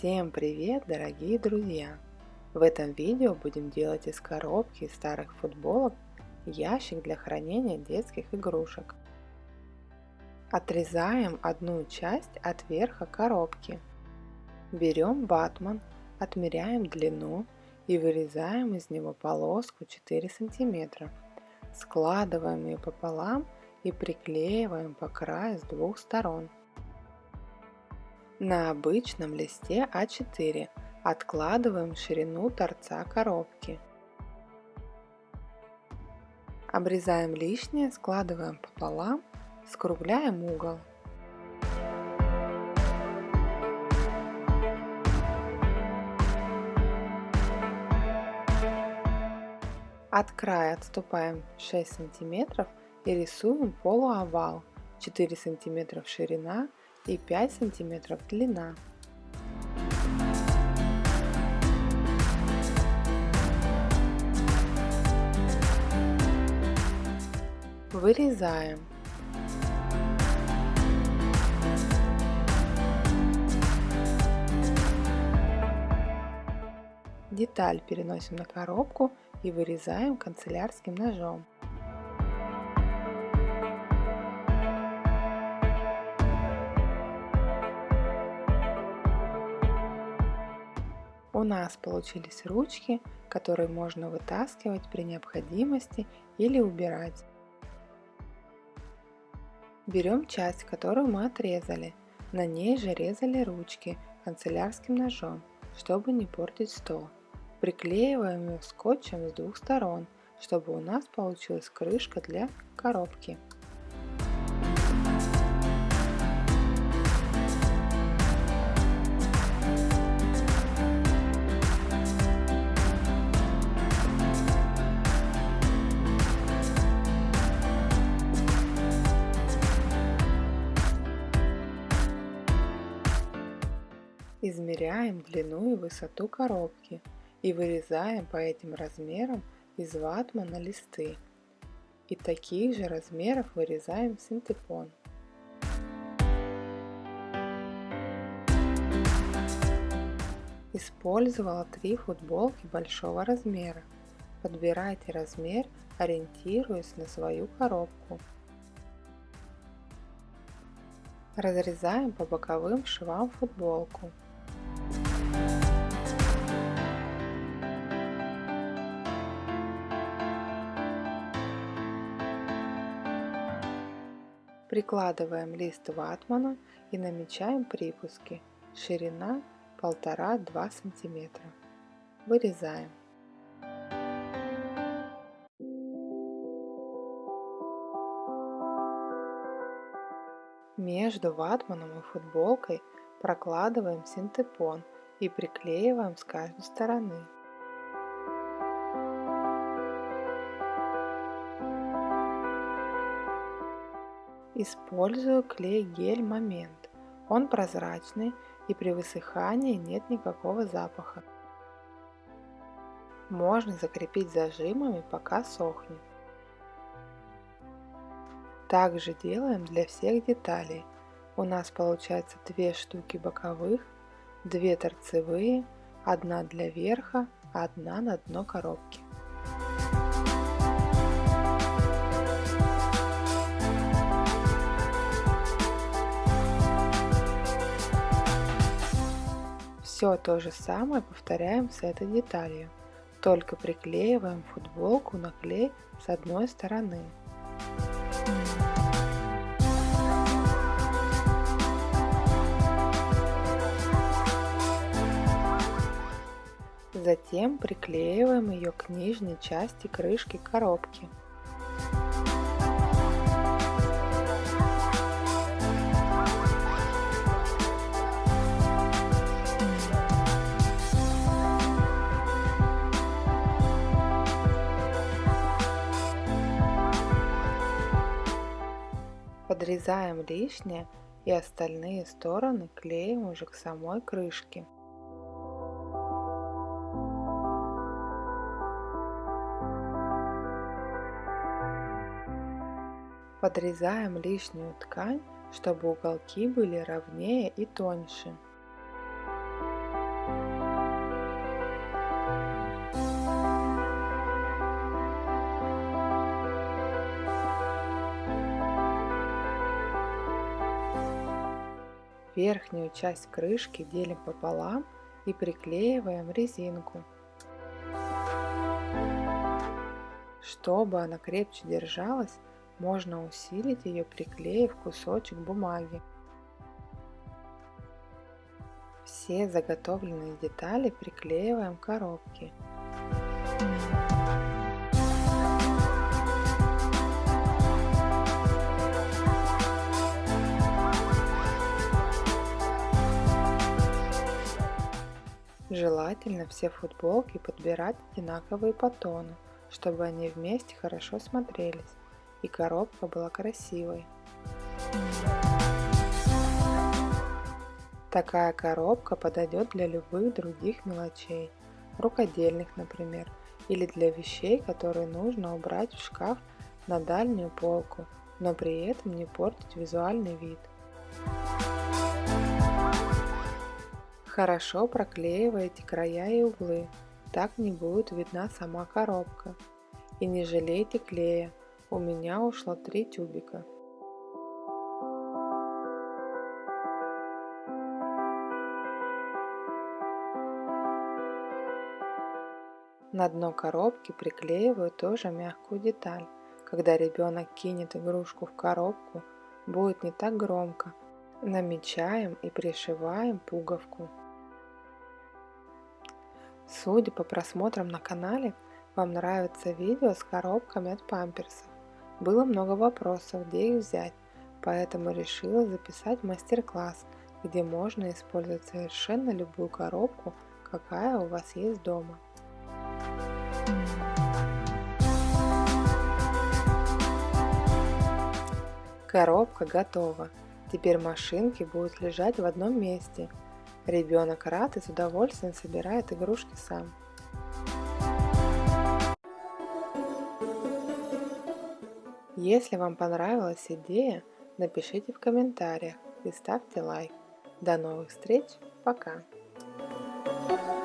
Всем привет, дорогие друзья! В этом видео будем делать из коробки старых футболок ящик для хранения детских игрушек. Отрезаем одну часть от верха коробки. Берем ватман, отмеряем длину и вырезаем из него полоску 4 см. Складываем ее пополам и приклеиваем по краю с двух сторон. На обычном листе А4 откладываем ширину торца коробки. Обрезаем лишнее, складываем пополам, скругляем угол. От края отступаем 6 сантиметров и рисуем полуовал 4 сантиметра ширина и 5 сантиметров длина. Вырезаем. Деталь переносим на коробку и вырезаем канцелярским ножом. У нас получились ручки, которые можно вытаскивать при необходимости или убирать. Берем часть, которую мы отрезали. На ней же резали ручки канцелярским ножом, чтобы не портить стол. Приклеиваем ее скотчем с двух сторон, чтобы у нас получилась крышка для коробки. Измеряем длину и высоту коробки и вырезаем по этим размерам из ватмана листы. И таких же размеров вырезаем синтепон. Использовала три футболки большого размера. Подбирайте размер, ориентируясь на свою коробку. Разрезаем по боковым швам футболку. Прикладываем лист ватмана и намечаем припуски. Ширина 1,5-2 см. Вырезаем. Между ватманом и футболкой прокладываем синтепон и приклеиваем с каждой стороны. Использую клей гель Момент. Он прозрачный и при высыхании нет никакого запаха. Можно закрепить зажимами, пока сохнет. Также делаем для всех деталей. У нас получается две штуки боковых, две торцевые, одна для верха, одна на дно коробки. Все то же самое повторяем с этой деталью, только приклеиваем футболку на клей с одной стороны. Затем приклеиваем ее к нижней части крышки коробки. Подрезаем лишнее и остальные стороны клеим уже к самой крышке. Подрезаем лишнюю ткань, чтобы уголки были ровнее и тоньше. Верхнюю часть крышки делим пополам и приклеиваем резинку. Чтобы она крепче держалась, можно усилить ее, приклеив кусочек бумаги. Все заготовленные детали приклеиваем к коробке. Желательно все футболки подбирать одинаковые по тону, чтобы они вместе хорошо смотрелись и коробка была красивой. Такая коробка подойдет для любых других мелочей, рукодельных, например, или для вещей, которые нужно убрать в шкаф на дальнюю полку, но при этом не портить визуальный вид. Хорошо проклеивайте края и углы, так не будет видна сама коробка. И не жалейте клея, у меня ушло три тюбика. На дно коробки приклеиваю тоже мягкую деталь. Когда ребенок кинет игрушку в коробку, будет не так громко. Намечаем и пришиваем пуговку. Судя по просмотрам на канале, вам нравится видео с коробками от памперсов. Было много вопросов, где их взять, поэтому решила записать мастер-класс, где можно использовать совершенно любую коробку, какая у вас есть дома. Коробка готова. Теперь машинки будут лежать в одном месте – Ребенок рад и с удовольствием собирает игрушки сам. Если вам понравилась идея, напишите в комментариях и ставьте лайк. До новых встреч, пока! Thank you.